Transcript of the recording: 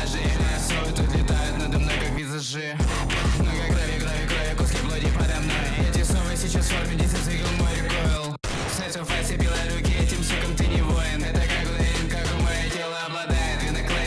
Даже их рисуют, отлетают надо мной как визажи. Ну, Много крови, крови, крови, куски блоди подо мной. Эти совы сейчас в форме, десять цикл мой рекойл Сеть в руки